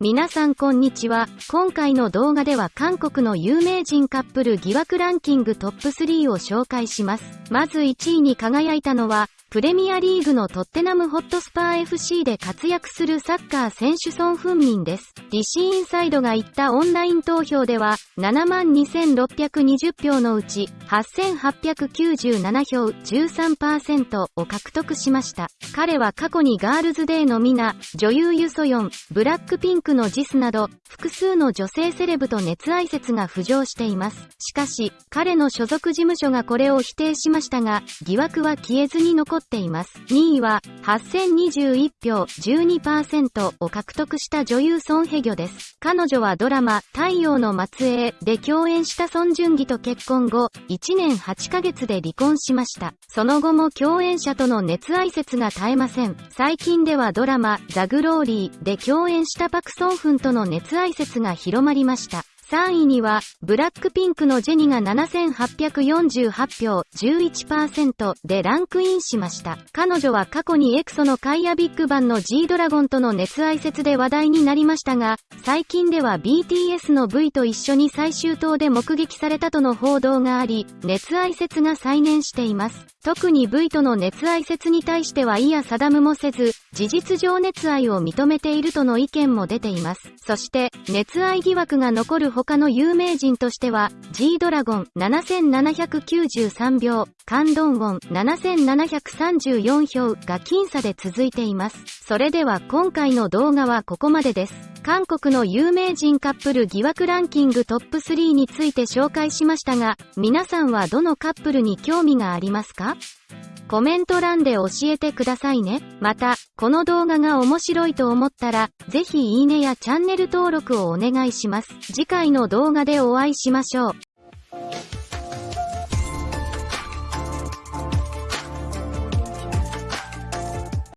皆さんこんにちは。今回の動画では韓国の有名人カップル疑惑ランキングトップ3を紹介します。まず1位に輝いたのは、プレミアリーグのトッテナムホットスパー FC で活躍するサッカー選手ソン・フンミンです。リシーインサイドが言ったオンライン投票では、72,620票のうち、8,897票13%を獲得しました。彼は過去にガールズデーのミナ、女優ユソヨン、ブラックピンクのジスなど、複数の女性セレブと熱愛説が浮上しています。しかし、彼の所属事務所がこれを否定しましたましたが、疑惑は消えずに残っています。2位は、8021票12%を獲得した女優ソン・ヘギョです。彼女はドラマ、太陽の末裔で共演したソン・ジュンギと結婚後、1年8ヶ月で離婚しました。その後も共演者との熱愛説が絶えません。最近ではドラマ、ザ・グローリーで共演したパク・ソンフンとの熱愛説が広まりました。3位には、ブラックピンクのジェニが7848票11%でランクインしました。彼女は過去にエクソのカイアビッグバンの G ドラゴンとの熱愛説で話題になりましたが、最近では BTS の V と一緒に最終島で目撃されたとの報道があり、熱愛説が再燃しています。特に V との熱愛説に対してはいや定むもせず、事実上熱愛を認めているとの意見も出ています。そして、熱愛疑惑が残る他の有名人としては、G ドラゴン7793票、カンドンウォン7734票が僅差で続いています。それでは今回の動画はここまでです。韓国の有名人カップル疑惑ランキングトップ3について紹介しましたが、皆さんはどのカップルに興味がありますか？コメント欄で教えてくださいね。また、この動画が面白いと思ったら、ぜひいいねやチャンネル登録をお願いします。次回の動画でお会いしましょう。